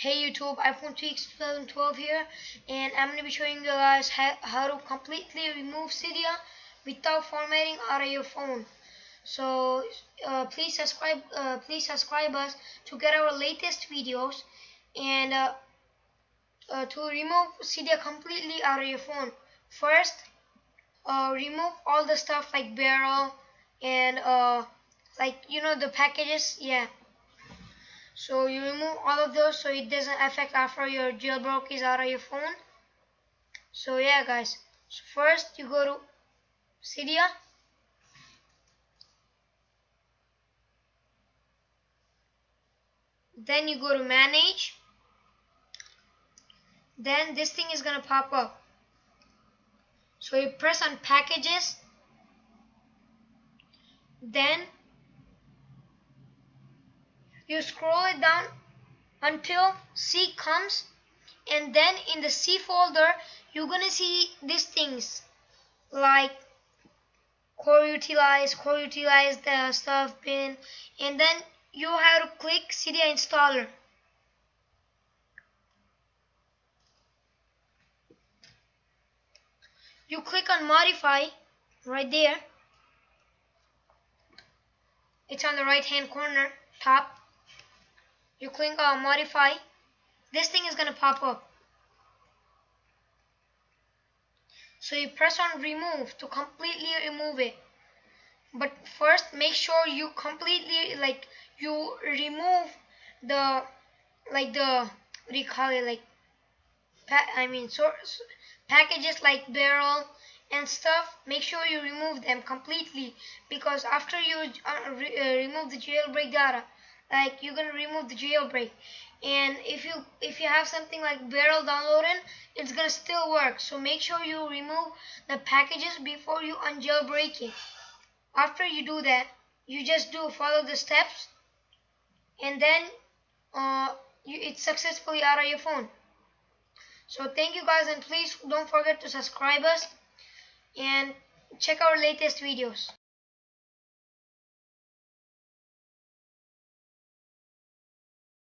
Hey YouTube, iPhone Tweaks 2012 here and I'm going to be showing you guys how, how to completely remove Cydia without formatting out of your phone. So uh, please subscribe uh, please subscribe us to get our latest videos and uh, uh to remove Cydia completely out of your phone. First, uh, remove all the stuff like barrel and uh, like you know the packages yeah so you remove all of those so it doesn't affect after your jailbreak is out of your phone. So yeah guys, so first you go to Cydia. Then you go to manage. Then this thing is gonna pop up. So you press on packages. Then you scroll it down until C comes and then in the C folder you're gonna see these things like core utilize, core utilize the stuff bin and then you have to click Cydia installer. You click on modify right there. It's on the right hand corner top you click on modify, this thing is going to pop up. So you press on remove to completely remove it. But first make sure you completely like you remove the like the what do you call it like I mean source packages like barrel and stuff make sure you remove them completely because after you uh, re uh, remove the jailbreak data like you're gonna remove the jailbreak. And if you if you have something like barrel downloading it's gonna still work. So make sure you remove the packages before you unjailbreak it. After you do that you just do follow the steps and then uh, you, it's successfully out of your phone. So thank you guys and please don't forget to subscribe us and check our latest videos